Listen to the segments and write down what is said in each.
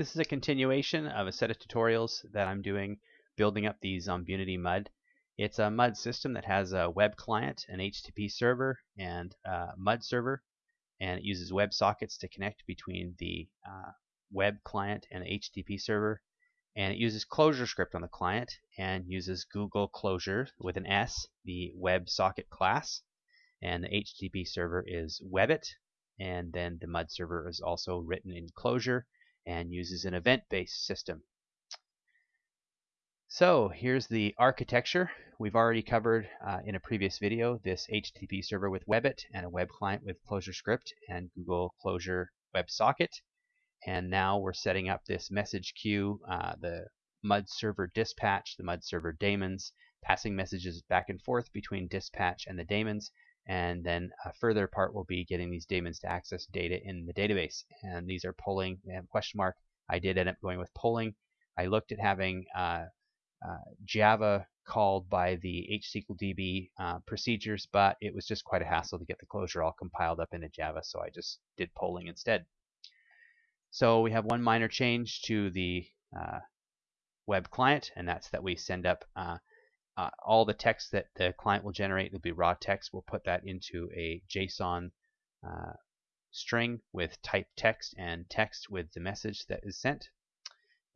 This is a continuation of a set of tutorials that I'm doing building up the Zombunity MUD. It's a MUD system that has a web client, an HTTP server, and a MUD server, and it uses WebSockets to connect between the uh, web client and the HTTP server. And it uses ClojureScript on the client and uses Google Closure with an S, the WebSocket class. And the HTTP server is Webbit, and then the MUD server is also written in Clojure and uses an event-based system. So here's the architecture. We've already covered uh, in a previous video this HTTP server with Webbit and a web client with ClojureScript and Google Closure WebSocket. And now we're setting up this message queue, uh, the MUD server dispatch, the MUD server daemons, passing messages back and forth between dispatch and the daemons, and then a further part will be getting these daemons to access data in the database. And these are polling, have question mark. I did end up going with polling. I looked at having uh, uh, Java called by the HSQLDB uh, procedures, but it was just quite a hassle to get the Clojure all compiled up into Java, so I just did polling instead. So we have one minor change to the uh, web client, and that's that we send up uh, uh, all the text that the client will generate will be raw text. We'll put that into a JSON uh, string with type text and text with the message that is sent.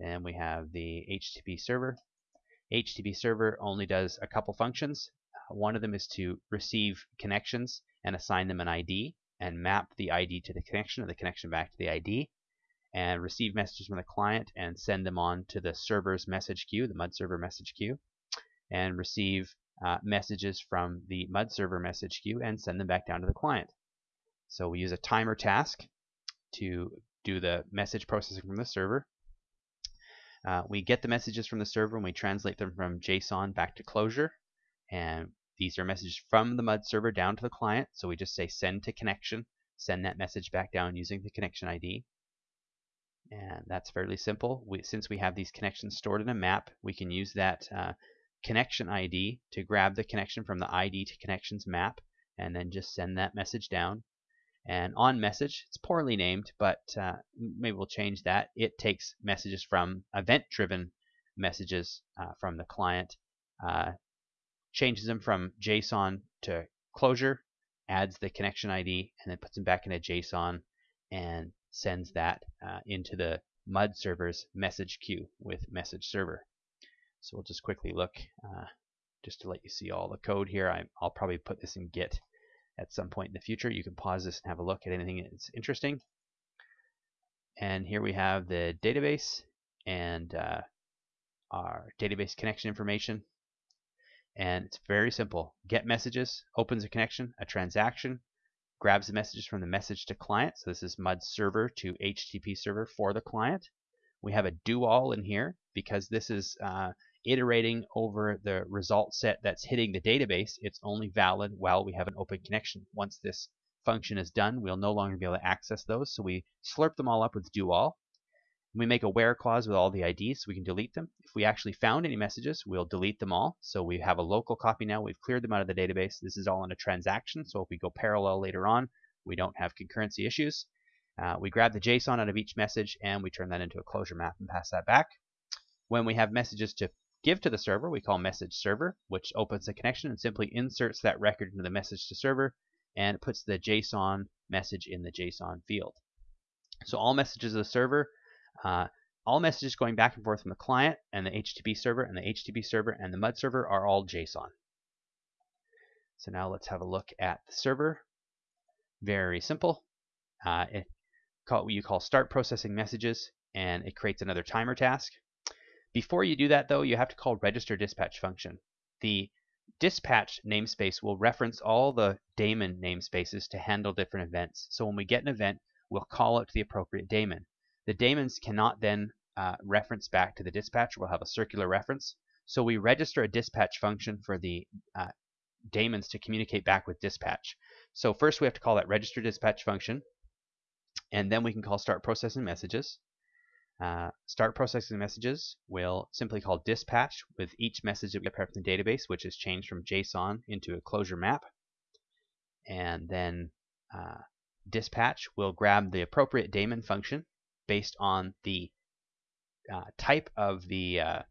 Then we have the HTTP server. HTTP server only does a couple functions. Uh, one of them is to receive connections and assign them an ID and map the ID to the connection or the connection back to the ID and receive messages from the client and send them on to the server's message queue, the MUD server message queue and receive uh, messages from the MUD server message queue and send them back down to the client. So we use a timer task to do the message processing from the server. Uh, we get the messages from the server and we translate them from JSON back to Clojure. And these are messages from the MUD server down to the client. So we just say send to connection, send that message back down using the connection ID. And that's fairly simple. We, since we have these connections stored in a map, we can use that uh, connection ID to grab the connection from the ID to connections map and then just send that message down. And on message, it's poorly named, but uh, maybe we'll change that. It takes messages from event-driven messages uh, from the client, uh, changes them from JSON to Clojure, adds the connection ID, and then puts them back into JSON and sends that uh, into the MUD server's message queue with message server. So we'll just quickly look uh, just to let you see all the code here. I, will probably put this in Git at some point in the future. You can pause this and have a look at anything that's interesting. And here we have the database and uh, our database connection information. And it's very simple. Get messages, opens a connection, a transaction, grabs the messages from the message to client. So this is MUD server to HTTP server for the client. We have a do all in here because this is uh, iterating over the result set that's hitting the database, it's only valid while we have an open connection. Once this function is done, we'll no longer be able to access those. So we slurp them all up with do all. We make a where clause with all the IDs so we can delete them. If we actually found any messages, we'll delete them all. So we have a local copy now. We've cleared them out of the database. This is all in a transaction. So if we go parallel later on, we don't have concurrency issues. Uh, we grab the JSON out of each message and we turn that into a Clojure map and pass that back. When we have messages to give to the server, we call message server, which opens a connection and simply inserts that record into the message to server and puts the JSON message in the JSON field. So all messages of the server, uh, all messages going back and forth from the client and the HTTP server and the HTTP server and the MUD server are all JSON. So now let's have a look at the server. Very simple. Uh, it call, you call start processing messages and it creates another timer task. Before you do that, though, you have to call register dispatch function. The dispatch namespace will reference all the daemon namespaces to handle different events. So when we get an event, we'll call to the appropriate daemon. The daemons cannot then uh, reference back to the dispatch. We'll have a circular reference. So we register a dispatch function for the uh, daemons to communicate back with dispatch. So first we have to call that register dispatch function, and then we can call start processing messages. Uh, start processing messages will simply call dispatch with each message that we get from the database, which is changed from JSON into a Clojure map. And then uh, dispatch will grab the appropriate daemon function based on the uh, type of the uh,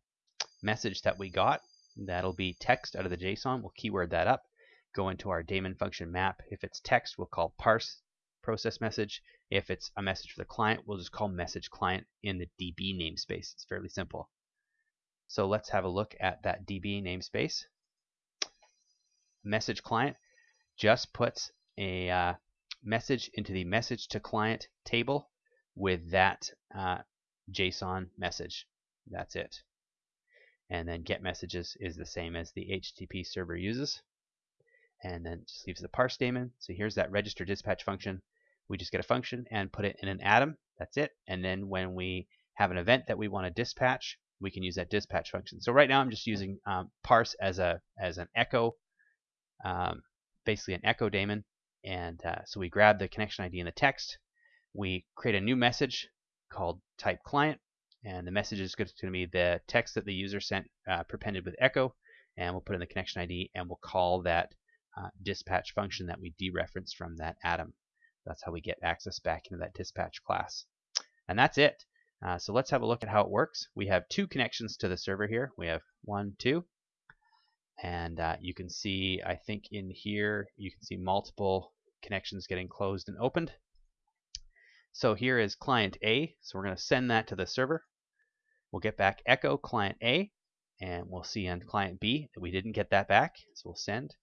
message that we got. That'll be text out of the JSON. We'll keyword that up. Go into our daemon function map. If it's text, we'll call parse process message. If it's a message for the client, we'll just call message client in the DB namespace. It's fairly simple. So let's have a look at that DB namespace. Message client just puts a uh, message into the message to client table with that uh, JSON message. That's it. And then get messages is the same as the HTTP server uses. And then just leaves the parse daemon. So here's that register dispatch function. We just get a function and put it in an atom. That's it. And then when we have an event that we want to dispatch, we can use that dispatch function. So right now I'm just using um, parse as a as an echo, um, basically an echo daemon. And uh, so we grab the connection ID in the text. We create a new message called type client, and the message is going to be the text that the user sent uh, prepended with echo, and we'll put in the connection ID, and we'll call that uh, dispatch function that we dereferenced from that atom. That's how we get access back into that dispatch class. And that's it. Uh, so let's have a look at how it works. We have two connections to the server here. We have one, two, and uh, you can see, I think in here, you can see multiple connections getting closed and opened. So here is client A. So we're going to send that to the server. We'll get back echo client A, and we'll see on client B that we didn't get that back. So we'll send.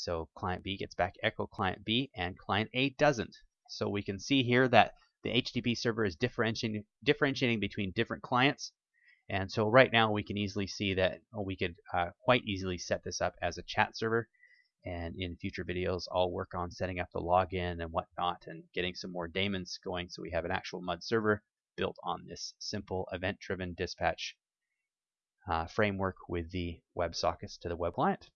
So client B gets back echo client B, and client A doesn't. So we can see here that the HTTP server is differentiating, differentiating between different clients. And so right now we can easily see that we could uh, quite easily set this up as a chat server. And in future videos, I'll work on setting up the login and whatnot and getting some more daemons going so we have an actual MUD server built on this simple event-driven dispatch uh, framework with the WebSockets to the web client.